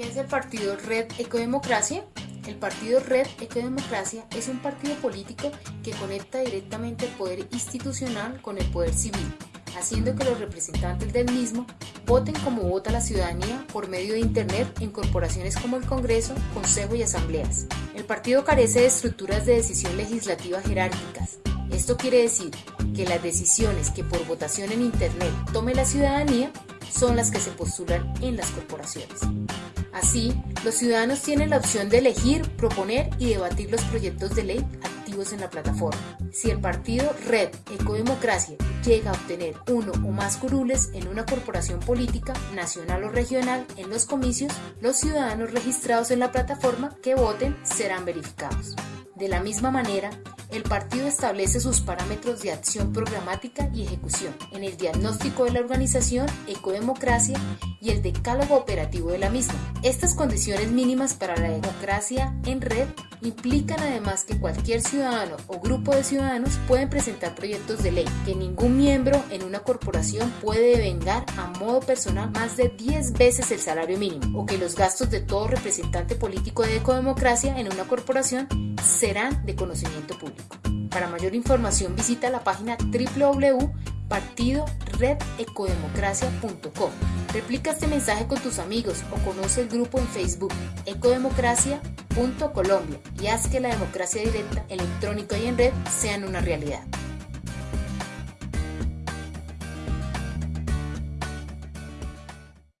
¿Qué es el partido Red Ecodemocracia? El partido Red Ecodemocracia es un partido político que conecta directamente el poder institucional con el poder civil, haciendo que los representantes del mismo voten como vota la ciudadanía por medio de Internet en corporaciones como el Congreso, Consejo y Asambleas. El partido carece de estructuras de decisión legislativa jerárquicas. Esto quiere decir que las decisiones que por votación en Internet tome la ciudadanía son las que se postulan en las corporaciones. Así, los ciudadanos tienen la opción de elegir, proponer y debatir los proyectos de ley activos en la plataforma. Si el partido Red Ecodemocracia llega a obtener uno o más curules en una corporación política, nacional o regional, en los comicios, los ciudadanos registrados en la plataforma que voten serán verificados. De la misma manera, el partido establece sus parámetros de acción programática y ejecución en el diagnóstico de la organización Ecodemocracia y el decálogo operativo de la misma. Estas condiciones mínimas para la democracia en red implican además que cualquier ciudadano o grupo de ciudadanos pueden presentar proyectos de ley, que ningún miembro en una corporación puede devengar a modo personal más de 10 veces el salario mínimo, o que los gastos de todo representante político de ecodemocracia en una corporación serán de conocimiento público. Para mayor información visita la página www.partidoredecodemocracia.com. Replica este mensaje con tus amigos o conoce el grupo en Facebook ecodemocracia.colombia y haz que la democracia directa, electrónica y en red sean una realidad.